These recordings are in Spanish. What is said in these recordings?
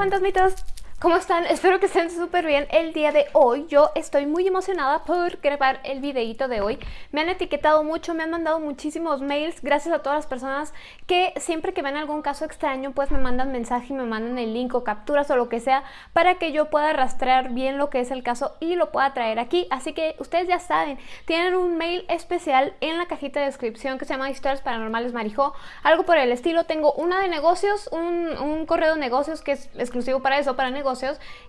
fantasmitas, ¿Cómo están? Espero que estén súper bien el día de hoy. Yo estoy muy emocionada por grabar el videito de hoy. Me han etiquetado mucho, me han mandado muchísimos mails. Gracias a todas las personas que siempre que ven algún caso extraño, pues me mandan mensaje y me mandan el link o capturas o lo que sea para que yo pueda rastrear bien lo que es el caso y lo pueda traer aquí. Así que ustedes ya saben, tienen un mail especial en la cajita de descripción que se llama Historias Paranormales Marijó. Algo por el estilo. Tengo una de negocios, un, un correo de negocios que es exclusivo para eso, para negocios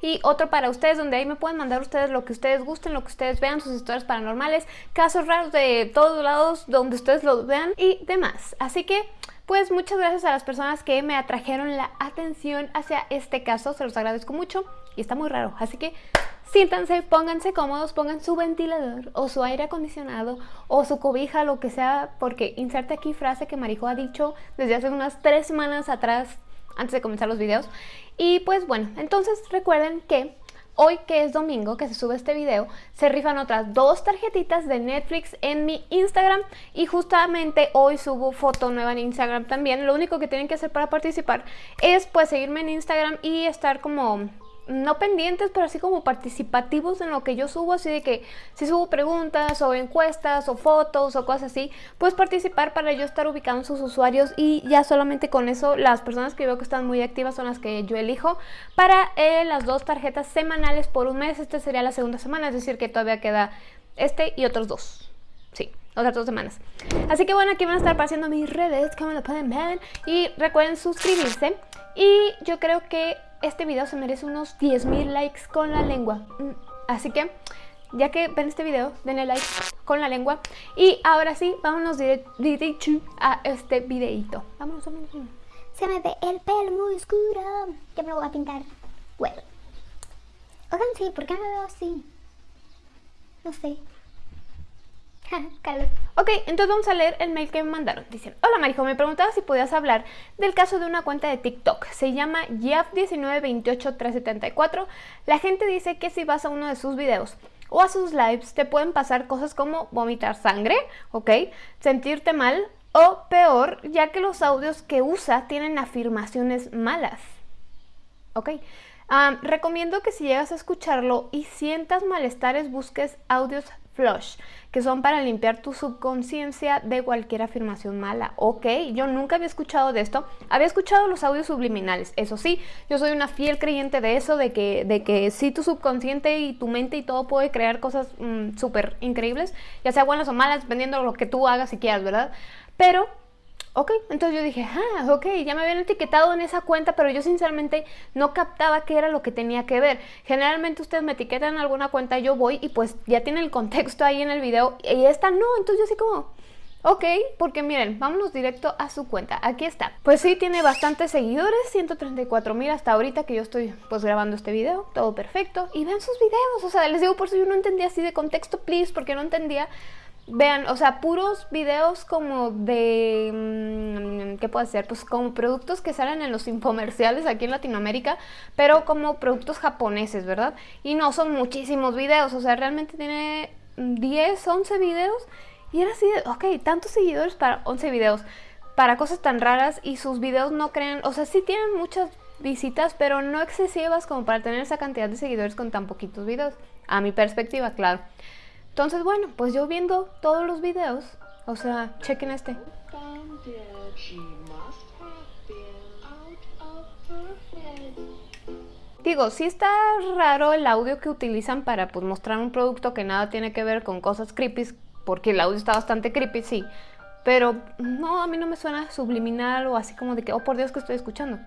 y otro para ustedes donde ahí me pueden mandar ustedes lo que ustedes gusten, lo que ustedes vean, sus historias paranormales, casos raros de todos lados donde ustedes los vean y demás. Así que pues muchas gracias a las personas que me atrajeron la atención hacia este caso, se los agradezco mucho y está muy raro, así que siéntanse, pónganse cómodos, pongan su ventilador o su aire acondicionado o su cobija, lo que sea, porque inserte aquí frase que Marijo ha dicho desde hace unas tres semanas atrás antes de comenzar los videos. Y pues bueno, entonces recuerden que hoy que es domingo que se sube este video, se rifan otras dos tarjetitas de Netflix en mi Instagram y justamente hoy subo foto nueva en Instagram también. Lo único que tienen que hacer para participar es pues seguirme en Instagram y estar como no pendientes, pero así como participativos en lo que yo subo, así de que si subo preguntas o encuestas o fotos o cosas así, pues participar para yo estar ubicando sus usuarios y ya solamente con eso las personas que veo que están muy activas son las que yo elijo para eh, las dos tarjetas semanales por un mes, este sería la segunda semana, es decir que todavía queda este y otros dos, sí otras dos semanas. Así que bueno, aquí van a estar apareciendo mis redes, como lo pueden ver. Y recuerden suscribirse. Y yo creo que este video se merece unos 10.000 likes con la lengua. Mm, así que, ya que ven este video, denle like con la lengua. Y ahora sí, vámonos directo a este videito. Vámonos, vámonos. Se me ve el pelo muy oscuro. Ya me lo voy a pintar. Bueno. Oigan, sí, ¿por qué me veo así? No sé. Ok, entonces vamos a leer el mail que me mandaron. Dicen, hola Marijo, me preguntaba si podías hablar del caso de una cuenta de TikTok. Se llama Jeff1928374. La gente dice que si vas a uno de sus videos o a sus lives te pueden pasar cosas como vomitar sangre, ok, sentirte mal o peor, ya que los audios que usa tienen afirmaciones malas. Ok, recomiendo que si llegas a escucharlo y sientas malestares busques audios flush, que son para limpiar tu subconsciencia de cualquier afirmación mala. Ok, yo nunca había escuchado de esto. Había escuchado los audios subliminales, eso sí, yo soy una fiel creyente de eso, de que, de que sí tu subconsciente y tu mente y todo puede crear cosas mm, súper increíbles, ya sea buenas o malas, dependiendo de lo que tú hagas si quieras, ¿verdad? Pero Ok, entonces yo dije, ah, ok, ya me habían etiquetado en esa cuenta, pero yo sinceramente no captaba qué era lo que tenía que ver. Generalmente ustedes me etiquetan en alguna cuenta, yo voy y pues ya tiene el contexto ahí en el video y esta no, entonces yo así como... Ok, porque miren, vámonos directo a su cuenta, aquí está. Pues sí, tiene bastantes seguidores, 134 mil hasta ahorita que yo estoy pues grabando este video Todo perfecto, y vean sus videos, o sea, les digo por si yo no entendía así de contexto, please Porque no entendía Vean, o sea, puros videos como de... Mm, ¿Qué puede ser? Pues como productos que salen en los infomerciales aquí en Latinoamérica, pero como productos japoneses, ¿verdad? Y no son muchísimos videos, o sea, realmente tiene 10, 11 videos y era así de, ok, tantos seguidores para 11 videos, para cosas tan raras y sus videos no crean, o sea, sí tienen muchas visitas, pero no excesivas como para tener esa cantidad de seguidores con tan poquitos videos, a mi perspectiva, claro. Entonces, bueno, pues yo viendo todos los videos, o sea, chequen este. Digo, sí está raro el audio que utilizan para pues, mostrar un producto que nada tiene que ver con cosas creepy, porque el audio está bastante creepy, sí. Pero no, a mí no me suena subliminal o así como de que, oh por Dios que estoy escuchando.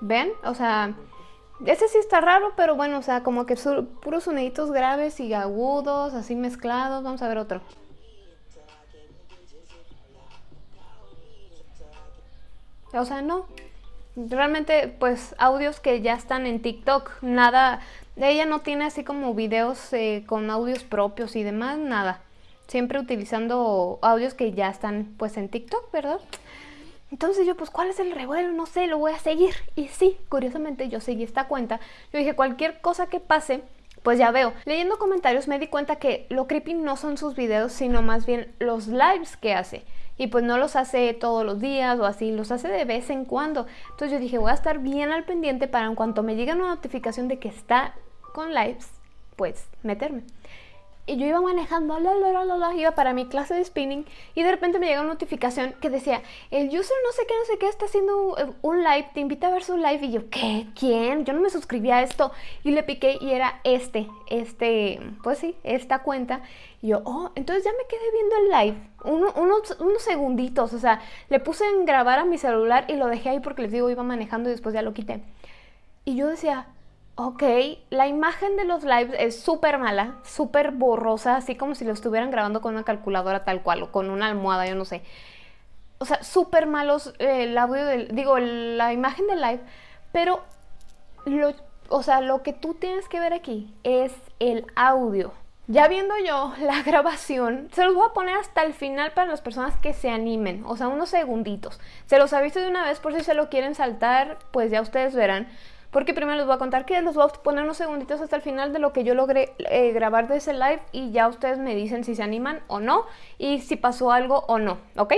¿Ven? O sea, ese sí está raro, pero bueno, o sea, como que puros soniditos graves y agudos, así mezclados. Vamos a ver otro. O sea, no. Realmente, pues, audios que ya están en TikTok. Nada, ella no tiene así como videos eh, con audios propios y demás, nada. Siempre utilizando audios que ya están, pues, en TikTok, ¿verdad? Entonces yo, pues, ¿cuál es el revuelo? No sé, lo voy a seguir. Y sí, curiosamente yo seguí esta cuenta. Yo dije, cualquier cosa que pase, Pues ya veo, leyendo comentarios me di cuenta que lo creepy no son sus videos, sino más bien los lives que hace. Y pues no los hace todos los días o así, los hace de vez en cuando. Entonces yo dije, voy a estar bien al pendiente para en cuanto me llegue una notificación de que está con lives, pues meterme y yo iba manejando, la, la, la, la, iba para mi clase de spinning y de repente me llega una notificación que decía, el user no sé qué, no sé qué, está haciendo un live, te invita a ver su live y yo, ¿qué? ¿Quién? Yo no me suscribí a esto y le piqué y era este, este, pues sí, esta cuenta y yo, oh, entonces ya me quedé viendo el live, unos, unos segunditos, o sea, le puse en grabar a mi celular y lo dejé ahí porque les digo, iba manejando y después ya lo quité. Y yo decía, Ok, la imagen de los lives es súper mala, súper borrosa, así como si lo estuvieran grabando con una calculadora tal cual o con una almohada, yo no sé. O sea, súper malos eh, el audio, del, digo, la imagen del live, pero lo, o sea, lo que tú tienes que ver aquí es el audio. Ya viendo yo la grabación, se los voy a poner hasta el final para las personas que se animen, o sea, unos segunditos. Se los aviso de una vez por si se lo quieren saltar, pues ya ustedes verán porque primero les voy a contar que los voy a poner unos segunditos hasta el final de lo que yo logré eh, grabar de ese live y ya ustedes me dicen si se animan o no y si pasó algo o no, ¿ok?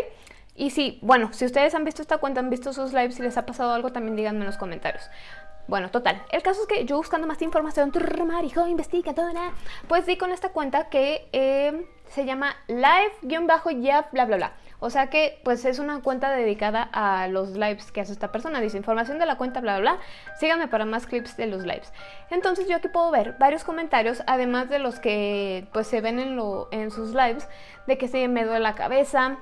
Y si, bueno, si ustedes han visto esta cuenta, han visto sus lives, si les ha pasado algo, también díganme en los comentarios. Bueno, total, el caso es que yo buscando más información, marijo, investigadora, pues di con esta cuenta que eh, se llama live-ya bla bla bla. O sea que pues es una cuenta dedicada a los lives que hace esta persona. Dice información de la cuenta bla bla bla. Síganme para más clips de los lives. Entonces yo aquí puedo ver varios comentarios, además de los que pues se ven en, lo, en sus lives, de que se me duele la cabeza,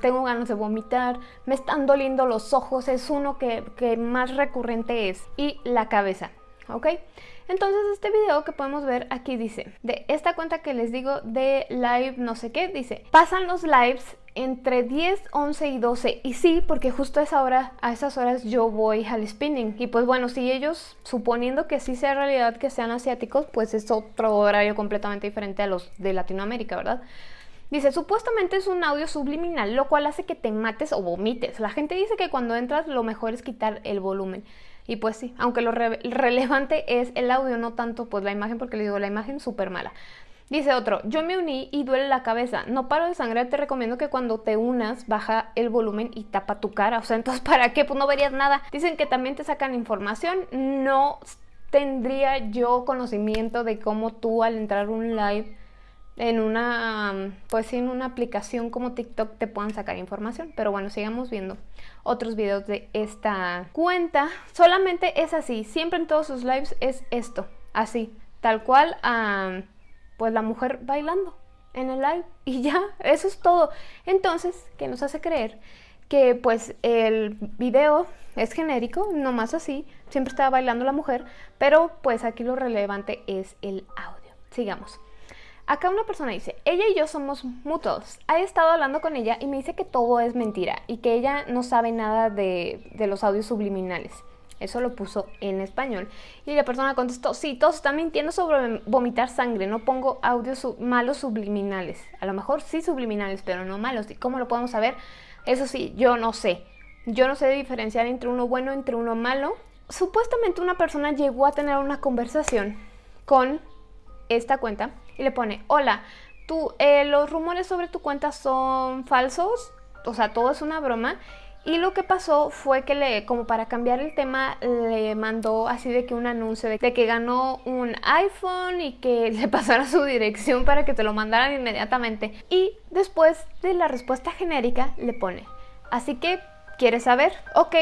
tengo ganas de vomitar, me están doliendo los ojos, es uno que, que más recurrente es, y la cabeza, ¿ok? Entonces este video que podemos ver aquí dice, de esta cuenta que les digo de live no sé qué, dice, pasan los lives entre 10, 11 y 12. Y sí, porque justo a esa hora, a esas horas yo voy al spinning. Y pues bueno, si ellos, suponiendo que sí sea realidad que sean asiáticos, pues es otro horario completamente diferente a los de Latinoamérica, ¿verdad? Dice, supuestamente es un audio subliminal, lo cual hace que te mates o vomites. La gente dice que cuando entras lo mejor es quitar el volumen. Y pues sí, aunque lo relevante es el audio, no tanto pues la imagen, porque le digo, la imagen súper mala. Dice otro, yo me uní y duele la cabeza. No paro de sangrar, te recomiendo que cuando te unas baja el volumen y tapa tu cara. O sea, entonces ¿para qué? Pues no verías nada. Dicen que también te sacan información. No tendría yo conocimiento de cómo tú al entrar un live en una, pues en una aplicación como TikTok te puedan sacar información. Pero bueno, sigamos viendo otros videos de esta cuenta. Solamente es así, siempre en todos sus lives es esto, así, tal cual pues la mujer bailando en el live y ya, eso es todo. Entonces, ¿qué nos hace creer? Que pues el video es genérico, no más así, siempre estaba bailando la mujer, pero pues aquí lo relevante es el audio. Sigamos. Acá una persona dice, ella y yo somos mutuos. He estado hablando con ella y me dice que todo es mentira y que ella no sabe nada de, de los audios subliminales. Eso lo puso en español. Y la persona contestó, sí, todos están mintiendo sobre vomitar sangre, no pongo audios malos subliminales. A lo mejor sí subliminales, pero no malos. ¿Y cómo lo podemos saber? Eso sí, yo no sé. Yo no sé diferenciar entre uno bueno entre uno malo. Supuestamente una persona llegó a tener una conversación con esta cuenta y le pone, hola, tú, eh, los rumores sobre tu cuenta son falsos, o sea, todo es una broma y lo que pasó fue que le, como para cambiar el tema, le mandó así de que un anuncio de, que ganó un iPhone y que le pasara su dirección para que te lo mandaran inmediatamente. Y después de la respuesta genérica le pone, así que ¿Quieres saber? Ok,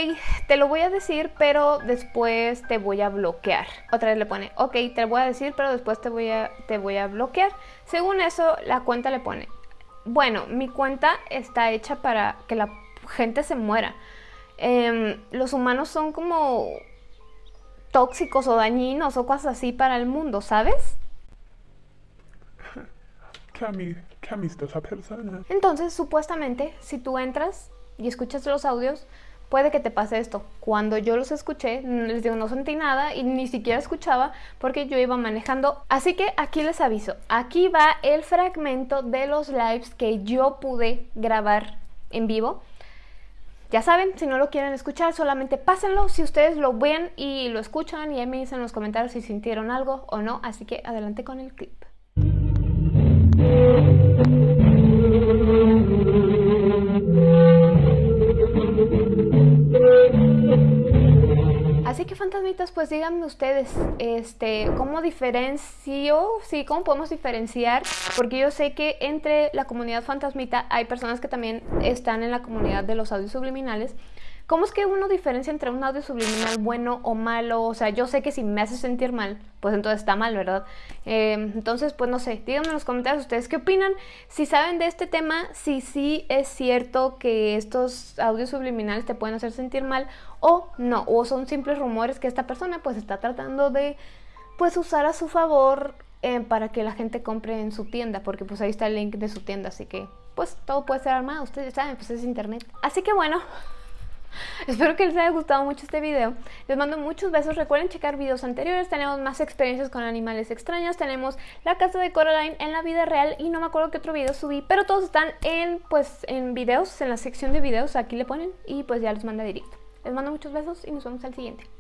te lo voy a decir, pero después te voy a bloquear. Otra vez le pone, ok, te lo voy a decir, pero después te voy a, te voy a bloquear. Según eso, la cuenta le pone, bueno, mi cuenta está hecha para que la gente se muera. Em, los humanos son como tóxicos o dañinos o cosas así para el mundo, ¿sabes? Entonces, supuestamente, si tú entras y escuchas los audios, puede que te pase esto. Cuando yo los escuché, les digo, no sentí nada y ni siquiera escuchaba porque yo iba manejando. Así que aquí les aviso, aquí va el fragmento de los lives que yo pude grabar en vivo ya saben, si no lo quieren escuchar, solamente pásenlo. Si ustedes lo ven y lo escuchan y ahí me dicen en los comentarios si sintieron algo o no. Así que adelante con el clip. Fantasmitas, pues díganme ustedes, este, ¿cómo diferencio? Sí, ¿cómo podemos diferenciar? Porque yo sé que entre la comunidad fantasmita hay personas que también están en la comunidad de los audios subliminales ¿Cómo es que uno diferencia entre un audio subliminal bueno o malo? O sea, yo sé que si me hace sentir mal, pues entonces está mal, ¿verdad? Em, entonces, pues no sé, díganme en los comentarios ustedes qué opinan. Si saben de este tema, si sí es cierto que estos audios subliminales te pueden hacer sentir mal o no, o son simples rumores que esta persona pues está tratando de pues usar a su favor eh, para que la gente compre en su tienda, porque pues ahí está el link de su tienda, así que pues todo puede ser armado, ustedes saben, pues es internet. Así que bueno, Espero que les haya gustado mucho este video. Les mando muchos besos. Recuerden checar videos anteriores. Tenemos más experiencias con animales extraños. Tenemos la casa de Coraline en la vida real. Y no me acuerdo qué otro video subí. Pero todos están en, pues, en videos, en la sección de videos. Aquí le ponen. Y pues ya los manda directo. Les mando muchos besos y nos vemos al siguiente.